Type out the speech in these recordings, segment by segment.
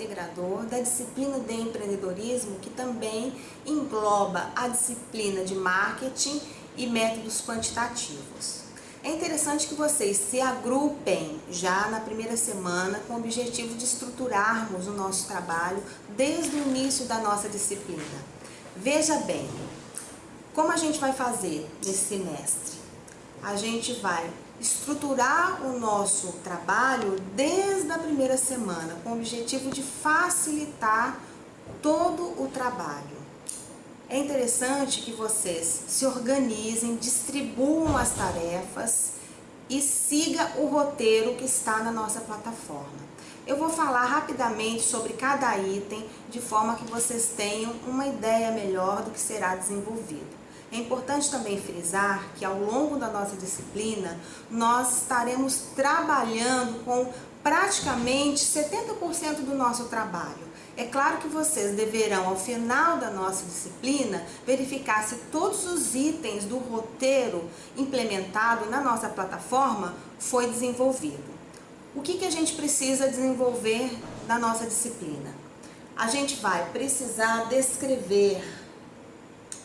integrador da disciplina de empreendedorismo, que também engloba a disciplina de marketing e métodos quantitativos. É interessante que vocês se agrupem já na primeira semana com o objetivo de estruturarmos o nosso trabalho desde o início da nossa disciplina. Veja bem, como a gente vai fazer nesse semestre? A gente vai estruturar o nosso trabalho desde a primeira semana, com o objetivo de facilitar todo o trabalho. É interessante que vocês se organizem, distribuam as tarefas e siga o roteiro que está na nossa plataforma. Eu vou falar rapidamente sobre cada item, de forma que vocês tenham uma ideia melhor do que será desenvolvido. É importante também frisar que ao longo da nossa disciplina, nós estaremos trabalhando com praticamente 70% do nosso trabalho. É claro que vocês deverão, ao final da nossa disciplina, verificar se todos os itens do roteiro implementado na nossa plataforma foi desenvolvido. O que, que a gente precisa desenvolver na nossa disciplina? A gente vai precisar descrever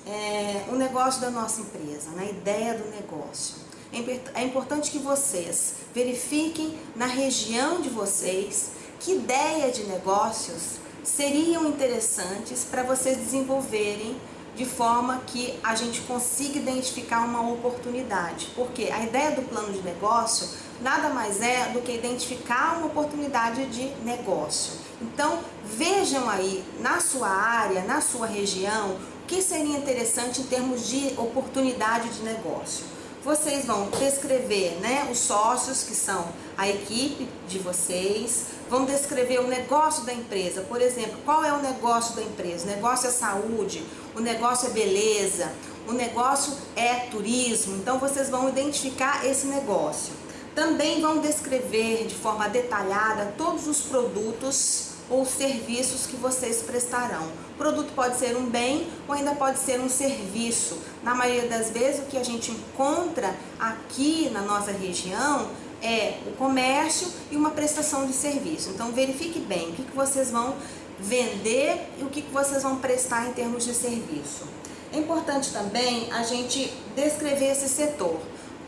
é, o negócio da nossa empresa, na ideia do negócio. É, é importante que vocês verifiquem na região de vocês que ideia de negócios seriam interessantes para vocês desenvolverem de forma que a gente consiga identificar uma oportunidade. Porque a ideia do plano de negócio nada mais é do que identificar uma oportunidade de negócio. Então, vejam aí na sua área, na sua região, que seria interessante em termos de oportunidade de negócio. Vocês vão descrever né, os sócios, que são a equipe de vocês, vão descrever o negócio da empresa. Por exemplo, qual é o negócio da empresa? O negócio é saúde, o negócio é beleza, o negócio é turismo. Então, vocês vão identificar esse negócio. Também vão descrever de forma detalhada todos os produtos ou serviços que vocês prestarão. O produto pode ser um bem ou ainda pode ser um serviço. Na maioria das vezes o que a gente encontra aqui na nossa região é o comércio e uma prestação de serviço. Então verifique bem o que, vocês vão vender e o que vocês vão prestar em termos de serviço. É importante também a gente descrever esse setor.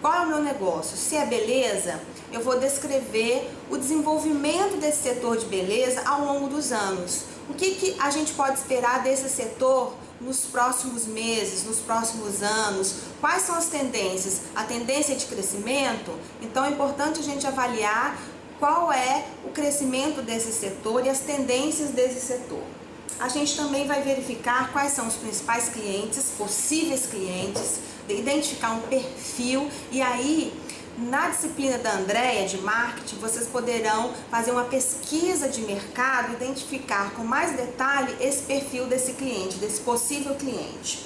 Qual é o meu negócio? Se é beleza, eu vou descrever o desenvolvimento desse setor de beleza ao longo dos anos. O que, que a gente pode esperar desse setor nos próximos meses, nos próximos anos? Quais são as tendências? A tendência de crescimento? Então é importante a gente avaliar qual é o crescimento desse setor e as tendências desse setor. A gente também vai verificar quais são os principais clientes, possíveis clientes, identificar um perfil e aí na disciplina da Andrea de marketing, vocês poderão fazer uma pesquisa de mercado, identificar com mais detalhe esse perfil desse cliente, desse possível cliente.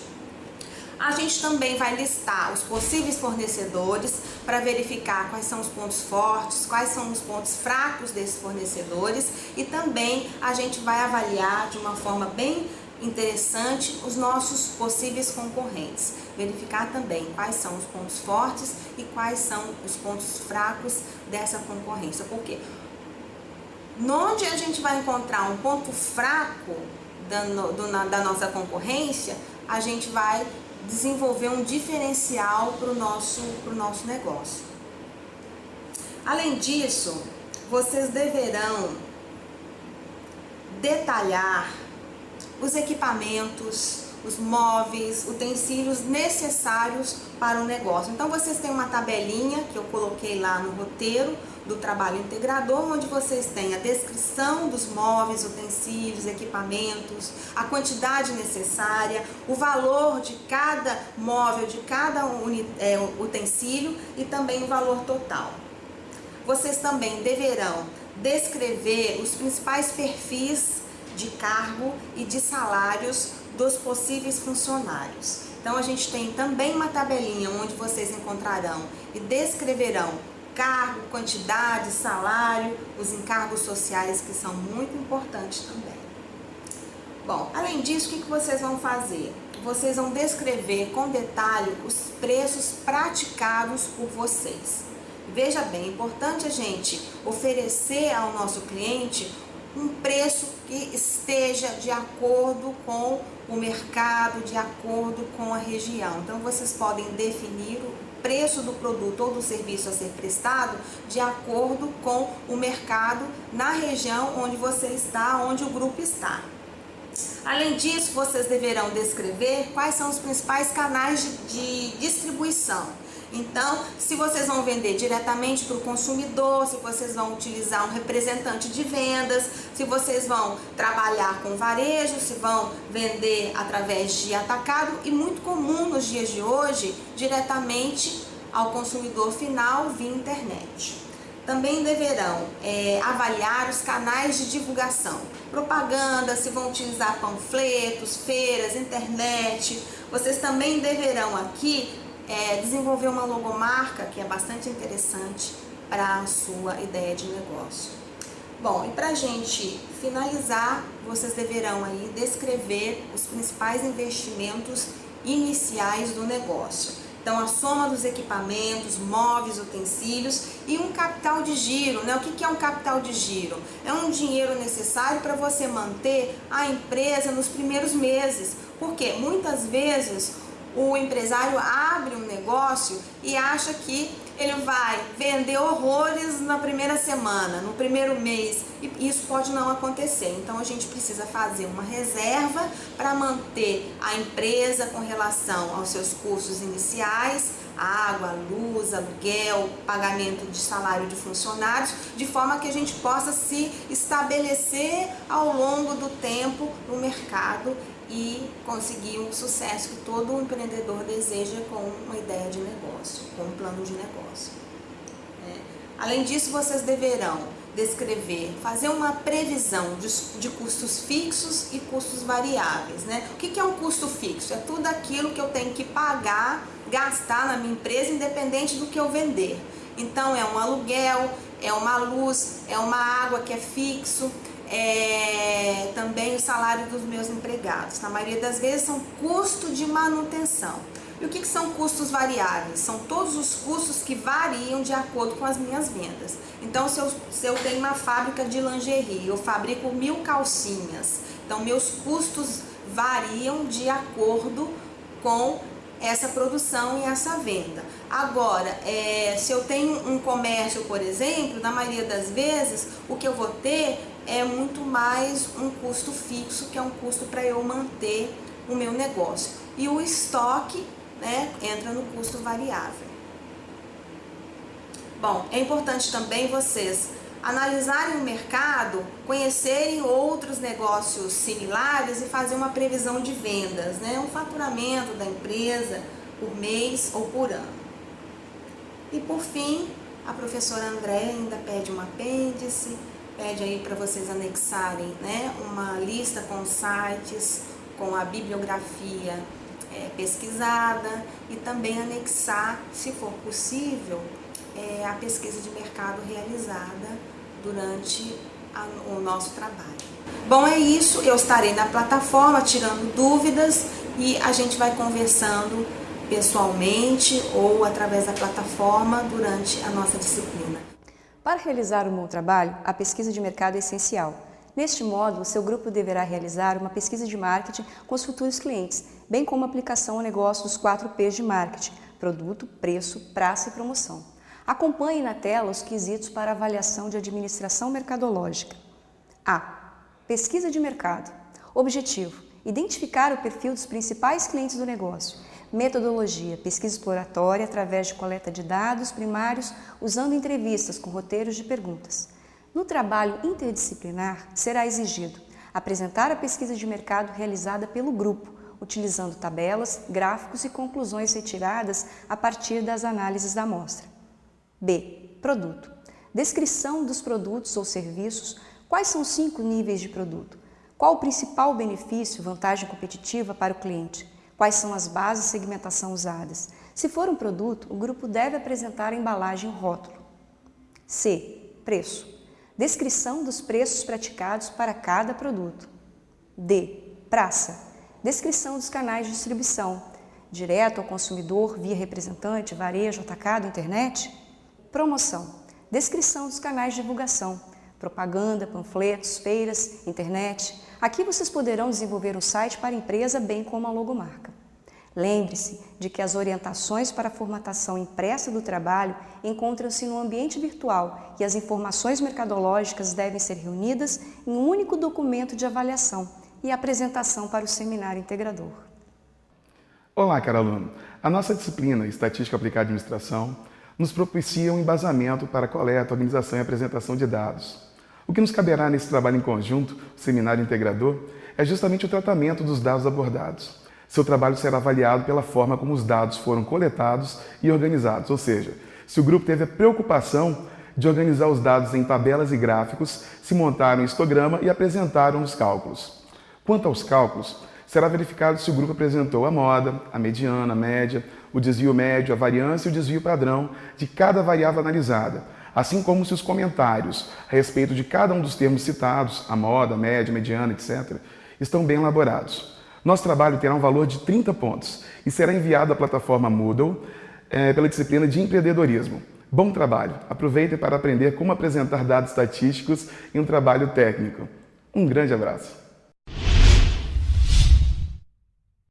A gente também vai listar os possíveis fornecedores para verificar quais são os pontos fortes, quais são os pontos fracos desses fornecedores e também a gente vai avaliar de uma forma bem interessante os nossos possíveis concorrentes. Verificar também quais são os pontos fortes e quais são os pontos fracos dessa concorrência. Porque onde a gente vai encontrar um ponto fraco da, do, da nossa concorrência, a gente vai desenvolver um diferencial para o nosso, pro nosso negócio. Além disso, vocês deverão detalhar os equipamentos, os móveis, utensílios necessários para o negócio. Então vocês têm uma tabelinha que eu coloquei lá no roteiro do trabalho integrador, onde vocês têm a descrição dos móveis, utensílios, equipamentos, a quantidade necessária, o valor de cada móvel, de cada é, utensílio e também o valor total. Vocês também deverão descrever os principais perfis de cargo e de salários dos possíveis funcionários. Então a gente tem também uma tabelinha onde vocês encontrarão e descreverão cargo, quantidade, salário, os encargos sociais que são muito importantes também. Bom, além disso, o que vocês vão fazer? Vocês vão descrever com detalhe os preços praticados por vocês. Veja bem, é importante a gente oferecer ao nosso cliente um preço que esteja de acordo com o mercado, de acordo com a região. Então, vocês podem definir o preço do produto ou do serviço a ser prestado de acordo com o mercado na região onde você está, onde o grupo está. Além disso, vocês deverão descrever quais são os principais canais de, de distribuição. Então, se vocês vão vender diretamente para o consumidor, se vocês vão utilizar um representante de vendas, se vocês vão trabalhar com varejo, se vão vender através de atacado e muito comum nos dias de hoje, diretamente ao consumidor final via internet. Também deverão é, avaliar os canais de divulgação, propaganda, se vão utilizar panfletos, feiras, internet. Vocês também deverão aqui é, desenvolver uma logomarca que é bastante interessante para a sua ideia de negócio. Bom, e para a gente finalizar, vocês deverão aí descrever os principais investimentos iniciais do negócio. Então, a soma dos equipamentos, móveis, utensílios e um capital de giro. Né? O que é um capital de giro? É um dinheiro necessário para você manter a empresa nos primeiros meses. Porque muitas vezes o empresário abre um negócio e acha que ele vai vender horrores na primeira semana, no primeiro mês, e isso pode não acontecer. Então a gente precisa fazer uma reserva para manter a empresa com relação aos seus custos iniciais, água, luz, aluguel, pagamento de salário de funcionários, de forma que a gente possa se estabelecer ao longo do tempo no mercado e conseguir o sucesso que todo empreendedor deseja com uma ideia de negócio, com um plano de negócio. É. Além disso, vocês deverão descrever, fazer uma previsão de, de, custos fixos e custos variáveis. Né? O que, que é um custo fixo? É tudo aquilo que eu tenho que pagar, gastar na minha empresa, independente do que eu vender. Então, é um aluguel, é uma luz, é uma água que é fixo, é, também o salário dos meus empregados. Na maioria das vezes são custo de manutenção. E o que, que são custos variáveis? São todos os custos que variam de acordo com as minhas vendas. Então, se eu, se eu tenho uma fábrica de lingerie, eu fabrico mil calcinhas, então meus custos variam de acordo com essa produção e essa venda. Agora, é, se eu tenho um comércio, por exemplo, na maioria das vezes, o que eu vou ter é muito mais um custo fixo, que é um custo para eu manter o meu negócio. E o estoque né, entra no custo variável. Bom, é importante também vocês analisarem o mercado, conhecerem outros negócios similares e fazer uma previsão de vendas, né? um faturamento da empresa por mês ou por ano. E por fim, a professora André ainda pede um apêndice, pede aí para vocês anexarem né, uma lista com sites, com a bibliografia é, pesquisada e também anexar, se for possível, é, a pesquisa de mercado realizada durante a, o nosso trabalho. Bom, é isso. Eu estarei na plataforma tirando dúvidas e a gente vai conversando pessoalmente ou através da plataforma durante a nossa disciplina. Para realizar um bom trabalho, a pesquisa de mercado é essencial. Neste modo, seu grupo deverá realizar uma pesquisa de marketing com os futuros clientes, bem como aplicação ao negócio dos 4 P's de marketing, produto, preço, praça e promoção. Acompanhe na tela os quesitos para avaliação de administração mercadológica. A. Pesquisa de mercado. Objetivo: identificar o perfil dos principais clientes do negócio Metodologia: pesquisa exploratória através de coleta de dados primários usando entrevistas com roteiros de perguntas. No trabalho interdisciplinar, será exigido apresentar a pesquisa de mercado realizada pelo grupo, utilizando tabelas, gráficos e conclusões retiradas a partir das análises da amostra. B. Produto. Descrição dos produtos ou serviços. Quais são os cinco níveis de produto? Qual o principal benefício, vantagem competitiva para o cliente? Quais são as bases de segmentação usadas? Se for um produto, o grupo deve apresentar a embalagem e o rótulo. C. Preço. Descrição dos preços praticados para cada produto. D. Praça. Descrição dos canais de distribuição. Direto ao consumidor, via representante, varejo, atacado, internet. Promoção. Descrição dos canais de divulgação. propaganda, panfletos, feiras, internet. Aqui vocês poderão desenvolver um site para a empresa, bem como a logomarca. Lembre-se de que as orientações para a formatação impressa do trabalho encontram-se no ambiente virtual e as informações mercadológicas devem ser reunidas em um único documento de avaliação e apresentação para o seminário integrador. Olá, caro aluno! A nossa disciplina Estatística Aplicada à Administração nos propicia um embasamento para a coleta, organização e apresentação de dados. O que nos caberá nesse trabalho em conjunto, o seminário integrador, é justamente o tratamento dos dados abordados. Seu trabalho será avaliado pela forma como os dados foram coletados e organizados, ou seja, se o grupo teve a preocupação de organizar os dados em tabelas e gráficos, se montaram um histograma e apresentaram os cálculos. Quanto aos cálculos, será verificado se o grupo apresentou a moda, a mediana, a média, o desvio médio, a variância e o desvio padrão de cada variável analisada, assim como se os comentários a respeito de cada um dos termos citados, a moda, a média, a mediana, etc., estão bem elaborados. Nosso trabalho terá um valor de 30 pontos e será enviado à plataforma Moodle é, pela disciplina de empreendedorismo. Bom trabalho! Aproveitem para aprender como apresentar dados estatísticos em um trabalho técnico. Um grande abraço!